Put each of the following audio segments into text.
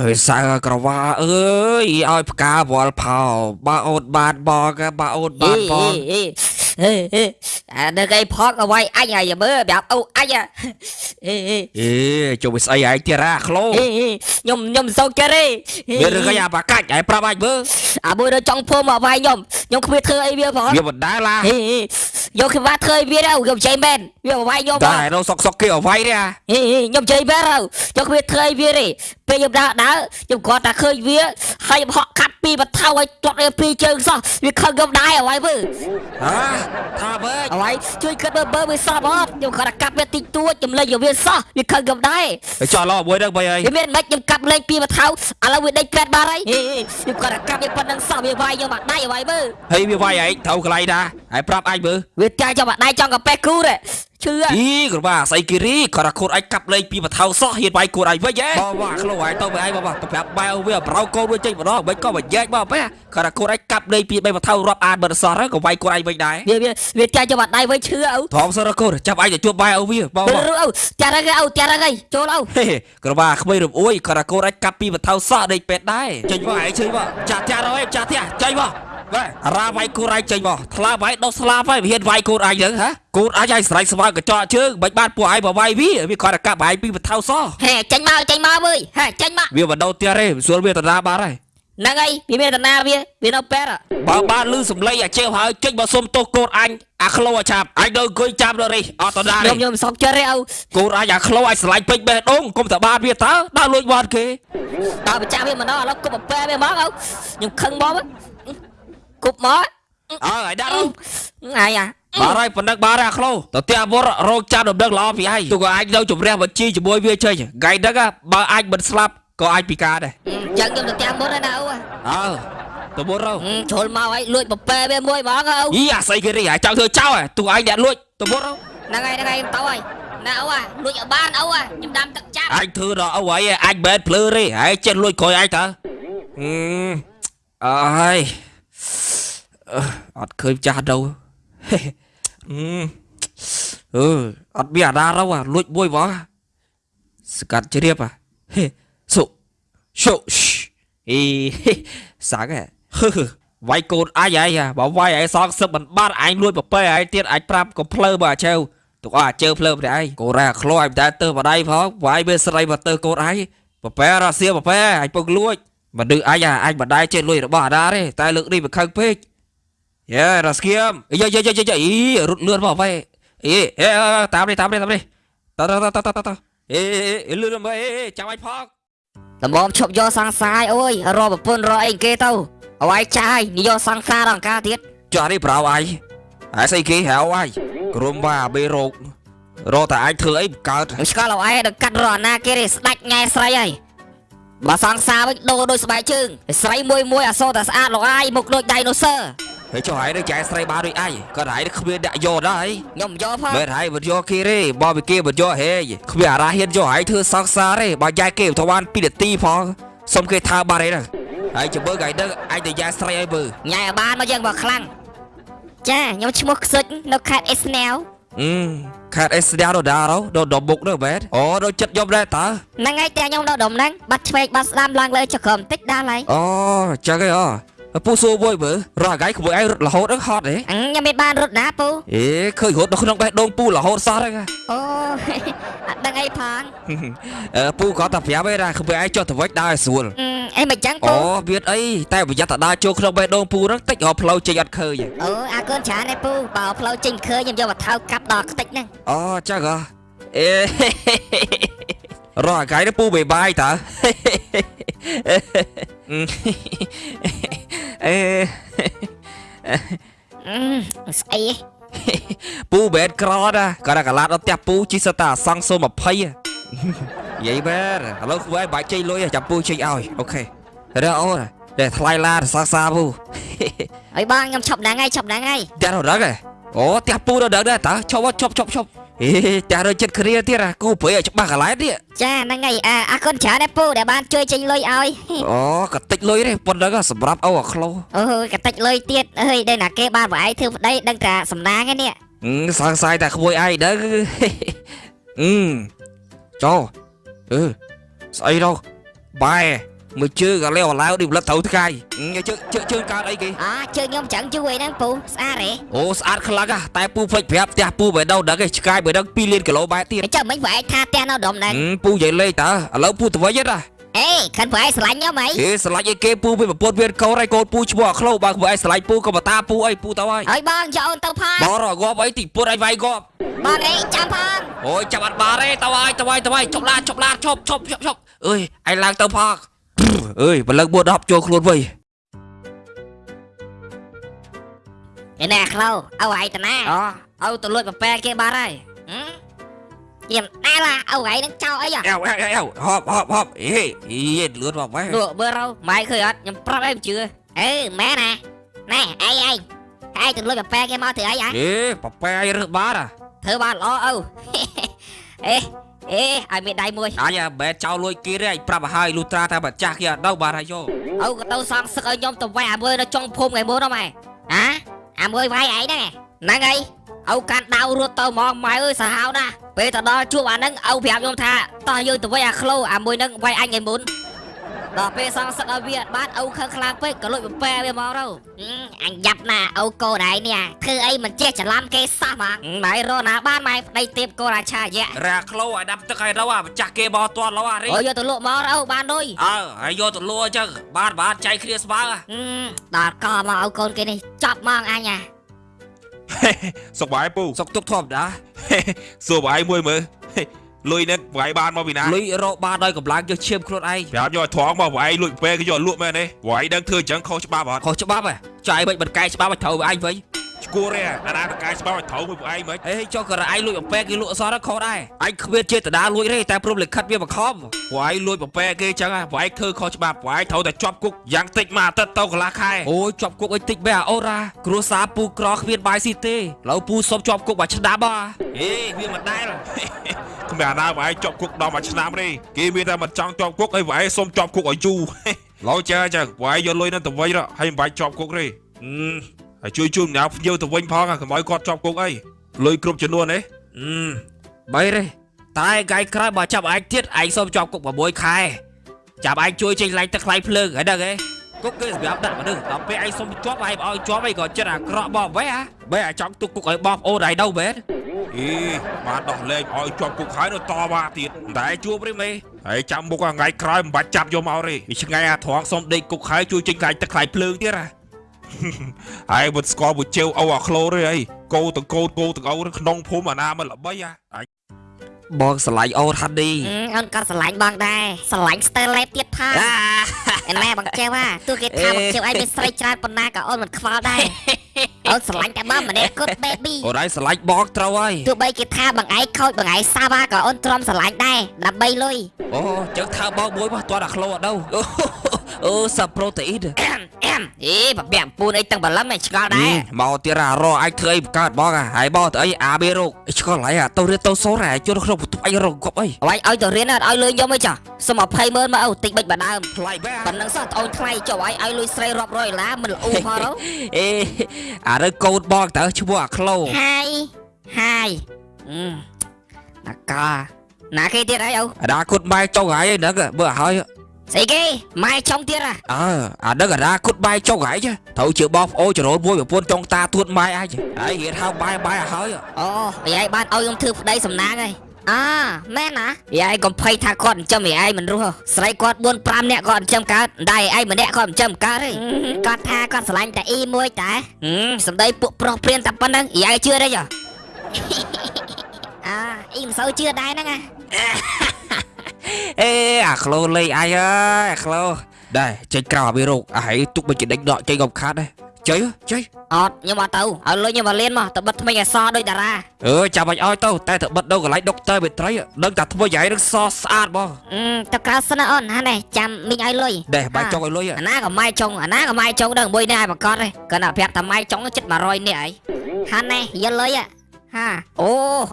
អើយសៅក្រវ៉ាអើយឲ្យផ្កាវល់ផោបើអូនបានបងបើអូនបានបងអេអេអេអានៅកៃផកអវ័យអញហើយមើលប្រាប់អូអញអេអេអេជុំវាស្អីហើយទៀតអាក្លោអេខ្ញុំខ្ញុំសោកចិត្តទេមានរឿងអីអាបាកាច់ហើយប្រាប់អាចមើលអាមួយនៅចង់ភូមិអវ័យខ្ញុំខ្ញុំគ្មានធ្វើអីវាផងវាមិនដែលឡាអេ យកគឺបាធ្វើអីវាទៅខ្ញុំចៃមែនវាអវ័យខ្ញុំតែនៅសុកសុកគេអវ័យទេអាអេខ្ញុំចៃមែនទៅយកគ្មានធ្វើអីវាទេពេលខ្ញុំដើរដើរខ្ញុំគាត់តែឃើញវាហើយខ្ញុំហក់កាត់ពីបថៅឲ្យទាត់វាពីរជើងសោះវាខឹងខ្ញុំដែរអវ័យមើលហាថាបើអវ័យជួយគិតមើលមើលវាសោះបងខ្ញុំគាត់តែកាប់វាតិចតួចខ្ញុំលេងយកវាសោះវាខឹងខ្ញុំដែរទៅចោះឡោមួយហ្នឹងបីអីវាមានមិនខ្ញុំកាប់លេងពីបថៅឥឡូវវាដេញក្រែតបាត់ហើយខ្ញុំគាត់តែកាប់វាប៉ុណ្្នឹងសោះវាវាយខ្ញុំអាដៃអវ័យមើលហើយវាវាយឯងត្រូវកន្លែងណា ហើយប្រាប់អាចមើលវាចាយចាំអាដៃចង់កាប៉េះគូទេឈឺអីក្របាស្អីគិរីគាត់ថាខូនអាចកាប់លេងពីបថៅសោះហ៊ានវាយគួរឯងវិញហ៎បងវ៉ាក្លោហើយទៅទៅឯងបងទៅប្រាប់បែវវាប្រោកូនវាចេញម្ដងមិនក៏មកញែកមកបែគាត់ថាខូនអាចកាប់លេងពីបីបថៅរាប់អានបិទសោះហើយក៏វាយគួរឯងវិញដែរវាវាវាចាយចាំអាដៃវិញឈឺអូធំសរកូនចាប់ឯងទៅជួបបែវវាបងទៅរអូចារឹកអូចារឹកអីចូលអូហេក្របាក្មេងរំអួយគាត់ថាកូនអាចកាប់ពីបថៅសោះដេកពេទ្យដែរចេញមកឯងជើញមកចាស់ចាស់រយចាស់ទៀតចេញមក បាទរាវាយកូនឯងចេញមកថ្លាវាយដុសស្លាប់ហើយវាហ៊ានវាយកូនឯងទៅហ៎កូនអាចឲ្យស្រែកស្វាយកញ្ចក់ជើងមិនបានពួកឯងបវាយវាវាគាត់តែកាប់ឯងពីបថៅសោះហេចេញមកចេញមកមើលហេចេញមកវាមិនដោតទៀតទេស្រួលវាតណាបាត់ហើយហ្នឹងហើយវាមានតាណាវាវានៅប៉ែតបើបានលឺសំឡេងអាជើហើយចេញមកសុំទោសកូនអញអាក្លោអាឆាប់អញនៅអង្គុយចាំដល់នេះអត់តណាខ្ញុំទេខ្ញុំសោកចិត្តទេអូកូនអញអាក្លោអាចស្រឡាញ់ពេញបេះដូងកុំតបានវាតើដល់លួចបាត់គេដល់បច្ចាស់វាមិនដល់ឥឡូវគប់ប៉ែវាមកអូខ្ញុំខឹងមក គប់មកអើឲ្យដាក់ទៅអាយអាបាទហើយប៉ុណ្ណឹងបាទអាក្លោទៅផ្ទះវត្តរោគចាំដំណឹងល្អពីឯងទូក៏អាចនៅជំរះបញ្ជីជាមួយវាចេញថ្ងៃហ្នឹងបើអាចមិនស្លាប់ក៏អាចពិការដែរចឹងខ្ញុំទៅតាមមុនហើយណាអូអើទៅមុនរោជ្រុលមកហើយលួចប៉ែវាមួយហ្មងអូយីអាស្អីគេរីអាចចង់ធ្វើចោលទូឯងអ្នកលួចទៅមុនរោហ្នឹងហើយហ្នឹងហើយទៅហើយណាអូអាលួចឲ្យបានអូអាខ្ញុំដាំទឹកចាប់អញធ្វើដល់អូហើយអញបែនភ្លឺទេហើយចេះលួចក្រោយឯងតើហឹមអើហើយ អឺអត់ឃើញចាស់ đâu ហេហឹមអឺអត់មានអាណា đâu អាលួចមួយបងស្កាត់ជ្រាបអាហេសុសុអីហេសាក់ហ៎ហឺវាយកូនអញឯងហ่ะបើវាយឯងសងសឹកមិនបាត់អញលួចប្រពែឯងទៀតអញប្រាប់កុំភ្លើបើអាជើវទុកអស់អាជើវភ្លើម្នាក់ឯងកូនរ៉ាខ្លោអញតែទៅបដៃផងវាយវាស្រីមកទៅកូនឯងប្រពែរ៉ាសៀប្រពែអញពុកលួចមនុស្សអញអញបដៃចេះលួចរបស់អាណាទេតែលើកនេះវាខឹងពេក យេរ៉ាស្គៀមយេយេយេយេអីរត់លឿនមកបែអីអេតាមនេះតាមនេះតាមនេះតតតតតអេអេលឿនមកអេចាំអញផងដំបងឈប់យកសង្សារអូយរកប្រពន្ធរកអីគេទៅអវាយចាយនិយកសង្សារដល់ការទៀតចាស់នេះប្រៅអញហើយស្អីគេហៅអញក្រុមបាបេរោគរកតែអញធ្វើអីកើតខ្ញុំស្គាល់អវាយដល់កាត់រកណាគេទេស្ដាច់ញ៉ែស្រីហើយបើសង្សារវិញដូរដូចស្បែកជើងស្រីមួយមួយអសូរតែស្អាតលោកអាយមុខដូចដៃណូស័រ ហើយចុះហើយនឹងចែស្រីបានដូចអញគាត់ហើយគ្មានដាក់យកដែរខ្ញុំយកផងមែនហើយមិនយកគេទេបើពីគេមិនយកហេគ្មានអារ៉ាហ៊ានយកហើយធ្វើសង្សារទេបើយ៉ែគេទៅបាន2នាទីផងសុំគេថាបាត់អីហ្នឹងហើយចាំមើលថ្ងៃហ្នឹងអញទៅយ៉ែស្រីឲ្យមើលញ៉ែឲ្យបានមកយើងបើខ្លាំងចាខ្ញុំឈ្មោះខ្សុចនៅខេត្តអេស្នាវអឺខាត់អេស្ដារដារដល់ដល់មុខហ្នឹងមែនអូដល់ចិត្តខ្ញុំដែរតើហ្នឹងហើយតែខ្ញុំនៅដុំហ្នឹងបាត់ឆ្វេងបាត់ស្ដាំឡើងលើចក្រមតិចដល់ហើយអូចឹងហ៎អូ ពូសួរមួយមើលរស់ថ្ងៃក្មួយឯងរត់រហូតហ្នឹងហត់ទេអញខ្ញុំមិនបានរត់ណាពូអេឃើញរត់នៅក្នុងបេះដូងពូរហូតសោះហ្នឹងអូអត់ដឹងអីផងអឺពូគាត់តែប្រាប់ឯងថាក្មួយឯងចុះទៅវិញដើរឲ្យស្រួលអឺអីមិនចឹងពូអូវាអីតែប្រយ័ត្នតែដើរចូលក្នុងបេះដូងពូហ្នឹងតិចរកផ្លូវចេញអត់ឃើញអូអាកូនច្រើនឯពូបើផ្លូវចេញឃើញខ្ញុំយកមកថៅកាប់ដល់ខ្ទេចហ្នឹងអូចឹងហ៎អេរស់ថ្ងៃនេះពូបេបាយតើ អេអឺស្អីពូបែនក្រណាគាត់តែកឡាត់ដល់ផ្ទះពូជីសិតតែអសង្សូ20ហ៎និយាយមែនឥឡូវគួរឲ្យបាច់ចេញលុយចាំពូចេញឲ្យអូខេរកអូនតែថ្លៃឡានសាសាពូអីបងខ្ញុំឈប់ហ្នឹងហើយឈប់ហ្នឹងហើយតែរត់ហ៎អូផ្ទះពូរត់ដែរតើឈប់ឈប់ឈប់ឈប់ អេតែរត់ចិត្តគ្រាទៀតហ៎គូព្រៃឲ្យច្បាស់កន្លែងទៀតចាហ្នឹងហើយអាអរគុណច្រើនឯពូដែលបានជួយចេញលុយឲ្យអូកតិចលុយទេប៉ុណ្ណឹងសម្រាប់អូអាក្លោអូកតិចលុយទៀតអើយដែលណាគេបានបងឯងធ្វើប្តីដឹងតែសំណាងឯនេះអឺសង្ស័យតែក្មួយឯងដឹងអឺចោអឺស្អី đâu បែ មើលជើងក៏លេវឡាវឌីប្លិតត្រូវថ្ងៃជើងជើងជើងកើតអីគេអជើងខ្ញុំចឹងជួយហ្នឹងពូស្អាតហ៎អូស្អាតខ្លាំងហ่ะតែពូភ្លេចប្រាប់ផ្ទះពូបើ đâu ដឹងឯងឆ្កាយបើដឹង2លានគីឡូបែបទៀតអញ្ចឹងមិនវាឯងថាផ្ទះនៅដុំហ្នឹងហឹមពូនិយាយលេងតើឥឡូវពូទៅវិញទេណាអេខិនវាឯងស្រឡាញ់ខ្ញុំហីហេស្រឡាច់អីគេពូវាប្រពន្ធវាកូនហើយកូនពូឈ្មោះអាក្លោបើពូឯងស្រឡាញ់ពូក៏បតាពូអីពូទៅហើយហើយបងយកអូនទៅផងបរងាប់អីទីពុតឯងវាយងាប់បងអីចាំផងអូយចាប់អត់បានទេទៅហើយទៅហើយទៅហើយជប់ឡាជប់ឡាជប់ជប់ជប់ជប់អើយឯងឡើងទៅផក អើយបលឹងបួ10ចូលខ្លួនវិញឯណែក្លោអូឯងតាណាអូអូទៅលួចប្រពែគេបាត់ហើយហឹមខ្ញុំដែរឡាអូឯងនឹងចោលអីហ៎អែវអែវអែវហប់ហប់ហប់អេអីលឿនមកម៉េចលក់មើលរោម៉ែឃើញអត់ខ្ញុំប្រាប់ឲ្យមិនជឿអឺម៉ែណាណែអីអីឯងទៅលួចប្រពែគេមកធ្វើអីហ៎អេប៉ប៉ែឯងរើសបានអាធ្វើបានល្អអូអេ អេឲ្យមានដៃមួយអញបែចោលលួយគេទេអញប្រាប់ឲ្យហើយលុះត្រាតែម្ចាស់គេអត់ដល់បានហើយយកអូក៏ទៅសងសឹកឲ្យខ្ញុំទៅវាយអាមួយនៅចុងភូមិថ្ងៃមុនហ្នឹងម៉ែហាអាមួយវាយឯងហ្នឹងហ្នឹងហើយអូកាន់ដាវរត់ទៅហ្មងម៉ែអើយសាហាវណាស់ពេលទៅដល់ជួបអាហ្នឹងអូប្រាប់ខ្ញុំថាតោះយើងទៅវាយអាក្លូអាមួយហ្នឹងវាយអញថ្ងៃមុនដល់ពេលសងសឹកឲ្យវាអត់បានអូខឹងខ្លាំងពេកក៏លួចបំពែវាមកទៅ អញយ៉ាប់ណាអូកូនឯងនេះធ្វើអីមិនចេះច្រឡំគេសោះហ្មងម៉ែរកណាបានម៉ែប្តីទៀបកូនអាឆាយៈរ៉ាក្លោឲ្យដាប់ទឹកឲ្យទៅអាម្ចាស់គេបោះទាត់លោអារីអូយកទៅលក់មកអូបានដូចអើហើយយកទៅលួអញ្ចឹងបានបានចៃគ្នាស្បើហឹមដល់កមកអូកូនគេនេះចាប់មកអញអាសុកបាយពូសុកទុកធម្មតាសួរបាយមួយមើល លុយនេះបាយបានមកពីណាលុយរកបានដោយកម្លាំងយកឈាមខ្លួនឯងប្រាប់យកឲ្យថងមកបាយលួចពេលគេយកលក់មែនទេបាយដឹងធ្វើអញ្ចឹងខុសច្បាប់អត់ខុសច្បាប់ហ៎ចាយមិនបនកែច្បាប់ឲ្យត្រូវឯងវិញឈួរទេអាណាតកាយច្បាប់ឲ្យត្រូវមួយពួកឯងមិនអេចុះក៏ឯងលួចបំពេគេលក់អសរខុសដែរឯងគ្មានចេតនាលួចទេតែព្រមលិខិតវាបង្ខំពួកឯងលួចប្រប៉ែគេអញ្ចឹងបាយធ្វើខុសច្បាប់បាយត្រូវតែជាប់គុកយ៉ាងតិចមួយអាទិត្យទៅកន្លះខែអូយជាប់គុកអីតិចបែអាអូរ៉ាគ្រួសារពូក្រគ្មានបាយស៊ីទេឥឡូវពូសុំជាប់គុកមួយឆ្នាំហ៎អេវាមិនដែល គ្មានអាណាបាយជាប់គុកដល់មួយឆ្នាំទេគេមានតែមិនចង់ជាប់គុកឲ្យបាយសុំជាប់គុកឲ្យយូរឡូវចាអញ្ចឹងបាយយកលុយនឹងទៅវិញហើយមិនបាច់ជាប់គុកទេអឺហើយជួយជួយម្នាក់ភ្ញៀវទៅវិញផងកុំឲ្យគាត់ជាប់គុកអីលុយគ្រប់ចំនួនទេអឺបីទេតែថ្ងៃក្រោយបើចាប់ឯងទៀតឯងសុំជាប់គុក6ខែចាប់ឯងជួយចេញឡាញទឹកថ្លៃភ្លើងហើយដឹងទេគុកគេសម្រាប់ដាក់មនុស្សដល់ពេលឯងសុំជាប់ឯងឲ្យជាប់អីក៏ចិត្តអាក្រក់បបវេហ៎បែអាចង់ទុកគុកឲ្យបបអូនឯង đâu មែន អីបានដោះលែងឲ្យជាប់គុកហើយនៅតវ៉ាទៀតតែជួបទេមេហើយចាំមុខថ្ងៃក្រោយមិនបាច់ចាប់យកមកទេវាឆ្ងាយអាត្រង់សុំដេកគុកហើយជួយចេញខ្លាញ់ទឹកខ្លាញ់ភ្លើងទៀតហ៎ហើយមិនស្គាល់មួយជើវអូអាក្លូទេអីគោទាំងកូនគោទាំងអូក្នុងភូមិអាណាមិនល្បីហ៎អញបងស្រឡាញ់អូនហាន់ឌីអូនក៏ស្រឡាញ់បងដែរស្រឡាញ់ស្ទើរលេបទៀតផងអាឯណែបងចេះថាទោះគេថាបងចេះឲ្យមានស្រីច្រើនប៉ុណ្ណាក៏អូនមិនខ្វល់ដែរ អូនស្រឡាញ់តែបងម្នាក់គត់ baby អូនឯងស្រឡាញ់បងត្រូវហើយទោះបីគេថាបងឯងខូចបងឯងសាវ៉ាក៏អូនទ្រាំស្រឡាញ់ដែរដើម្បីលុយអូចឹងធ្វើបងមួយមកទាត់អាក្លោអត់ đâu អូសាប្រូតេអ៊ីន អែមអែមអេបបែបពូនអីទាំងបលឹមឯងឆ្ងល់ដែរមកទៀតអារអញធ្វើអីបង្កើតបងអាហើយបងទៅអីអាបេរោគឆ្កល់ហើយអាទៅរៀនទៅសូរ៉ាជួនក្នុងបន្ទប់អញរកគប់អីអើយឲ្យទៅរៀនអត់ឲ្យលុយខ្ញុំអីចាសុំ20ម៉ឺនមកអូតិចបិចបដើមថ្លៃបែប៉ុណ្ណឹងសោះត្អូនថ្លៃចុះឲ្យឲ្យលុយស្រីរាប់រយដុល្លារមិនល្អផងទៅអេអារើកូនបងតើឈ្មោះអាក្លោហាយហាយអឺណាកាណាគេទៀតអីអូអាដាគុតបាយចុងហើយហ្នឹងបើឲ្យ ស្អីគេម៉ែចុងទៀតហ៎អើអាហ្នឹងអាដាគុតបាយចុងហើយត្រូវជាបងប្អូនចរោនមួយប្រពន្ធចុងតាទួតម៉ែអញហើយរៀនហៅបាយបាយឲ្យហើយអូយាយបានឲ្យខ្ញុំធ្វើប្តីសំណាងហើយអាមែនណាយាយកុំភ័យថាគាត់ចិញ្ចឹមយាយមិនរស់ហ៎ស្រីគាត់4 5នាក់គាត់ចិញ្ចឹមកើតតែឯងម្នាក់គាត់ចិញ្ចឹមកើតទេគាត់ថាគាត់ស្រឡាញ់តែអ៊ីមួយតែសំដីពួកប្រុសព្រានតែប៉ុណ្្នឹងយាយជឿទេចុះអើអ៊ីមិនសូវជឿដែរហ្នឹងណា អេអាក្លោលេងអញអើយអាក្លោដែរចេញក្រៅអាបេរោគអាហើយទុកមិនចដេញដកចេញកំខាត់ដែរចុយចុយអត់ខ្ញុំអត់ទៅឲ្យលុយខ្ញុំមកលៀនមកទៅបិទថ្មីឲ្យសដូចតារាអឺចាំបាច់ឲ្យទៅតែទៅបិទនៅកន្លែងដុកទ័រមេត្រីដឹងតែធ្វើយ៉ាងនឹងសស្អាតបងអឺទៅក្រៅសិនណាអូនណានេះចាំមីងឲ្យលុយដែរបាយចុងឲ្យលុយអាណាក៏ម៉ែចុងអាណាក៏ម៉ែចុងដល់មួយនេះឲ្យប្រកាសទេគាត់ណាប្រាប់ថាម៉ែចុងជិត100នេះអីហាននេះយកលុយហ่ะហាអូ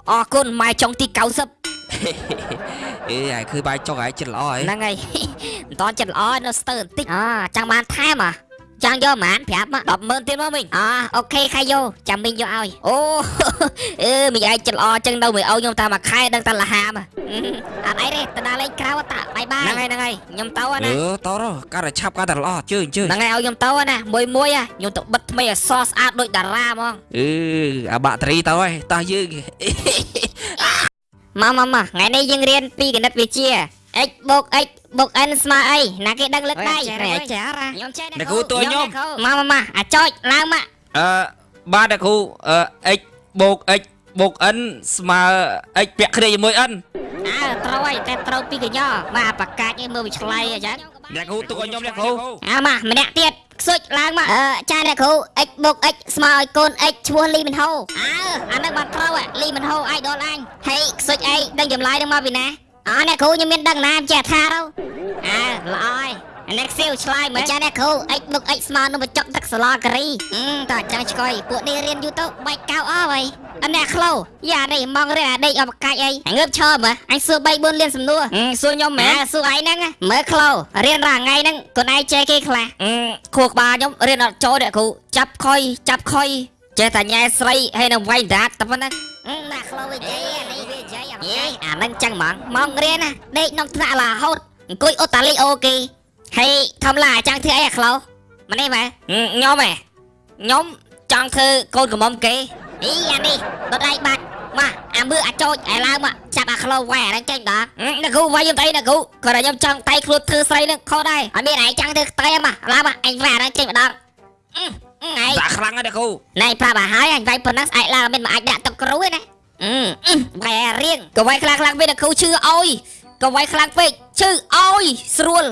អរគុណម៉ែចុងទី90 អេហើយគឺបាយចុងហើយចិត្តល្អហើយហ្នឹងហើយមិនតន់ចិត្តល្អនៅស្ទើរបន្តិចអើចង់បានថែមអ្ហ៎ចង់យកហ្មងប្រាប់មក100,000ទៀតមកមិញអអូខេខៃយោចាំមីងយកឲ្យអូអឺមីងឯងចិត្តល្អចឹងនៅមួយអូខ្ញុំតាមួយខែដឹងតែលហាមអត់អីទេទៅដល់លេងក្រៅតាបាយបាយហ្នឹងហើយហ្នឹងហើយខ្ញុំទៅណាអឺតរកាន់តែឆាប់កាន់តែល្អជើញជើញហ្នឹងហើយឲ្យខ្ញុំទៅណាមួយមួយហ่ะខ្ញុំទៅបិទថ្មីឲ្យសស្អាតដូចតារាហ្មងអឺអាបាក់តេរីទៅហើយតោះយើង មកមកមកថ្ងៃនេះយើងរៀនពីគណិតវិទ្យា x បូក x បូក n ស្មើអីណាគេដឹងលើកដៃអេចេះហើយចារខ្ញុំចេះអ្នកគ្រូតួខ្ញុំមកមកមកអាចចុចឡើងមកអឺបាទអ្នកគ្រូអឺ x បូក x បូក n ស្មើ x ពាក់គ្នាជាមួយ n អើត្រូវហើយតែត្រូវពីកញ្ញមកអាបកាច់ឯងមើលវាឆ្លៃអញ្ចឹងអ្នកគ្រូទុកឲ្យខ្ញុំអ្នកគ្រូអាមកម្នាក់ទៀត ខ្សុចឡើងមកអឺចាអ្នកគ្រូ x បូក x ស្មើឲ្យកូន x ឈ្មោះលីមិនហូអើអានឹងបានត្រូវហ៎លីមិនហូអាយដល់អញហេខ្សុចអីដឹងចម្លើយនឹងមកពីណាអើអ្នកគ្រូខ្ញុំមានដឹងណាចេះថាទៅអើល្អហើយ អ្នកសៀវឆ្លើយមើលចាអ្នកគ្រូ x បូក x ស្មើនឹងបញ្ចុកទឹកសាឡាការីអឺតើអញ្ចឹងឆ្កយពួកនេះរៀនយូរទៅបែកកៅអស់ហើយអអ្នកខ្លូយ៉ានេះមករៀនអាដេកអបកាច់អីអញងើបឈរមើលអញសួរ3 4លានសំណួរអឺសួរខ្ញុំមែម៉ែនសួរឯងហ្នឹងមើលក្លោរៀនរាល់ថ្ងៃហ្នឹងខ្លួនឯងចេះគេខ្លះអឺខួរក្បាលខ្ញុំរៀនអត់ចូលអ្នកគ្រូចាប់ខុយចាប់ខុយចេះតែញ៉ែស្រីហើយនឹងវាយដាតតែប៉ុណ្ណឹងណាក្លោវាចេះនេះវាចេះអត់យេអាហ្នឹងចឹងហ្មងមករៀនណាដេកក្នុងថ្នាក់រហូតអង្គុយអូតាលីអូគេ ហើយធម្មតាចាំងធ្វើអីអាក្លោមកនេះម៉ែអឺខ្ញុំហ៎ខ្ញុំចង់ធ្វើកូនកំមុំគេអីអានេះដុតដៃបាត់មកអាមើអាចោចឯឡើងមកចាប់អាក្លោវាយអាហ្នឹងចេញដល់អឺអ្នកគ្រូវាយខ្ញុំទៅអ្នកគ្រូគាត់តែខ្ញុំចង់តៃខ្លួនធ្វើស្រីនឹងខុសដែរអត់មានឯងចាំងធ្វើខ្ទេមកឡើងមកអញវាយអាហ្នឹងចេញម្ដងអឺអឺឯងសាខ្លាំងណាស់អ្នកគ្រូណែប្រាប់ឲ្យហើយអញវាយប៉ុណ្ណឹងស្អែកឡើងអត់មានមកអាចដាក់ទឹកគ្រូទេណាអឺអឺបែររៀងក៏វាយខ្លាំងខ្លាំងពេកអ្នកគ្រូឈឺអោយក៏វាយខ្លាំងពេកឈឺអោយស្រួល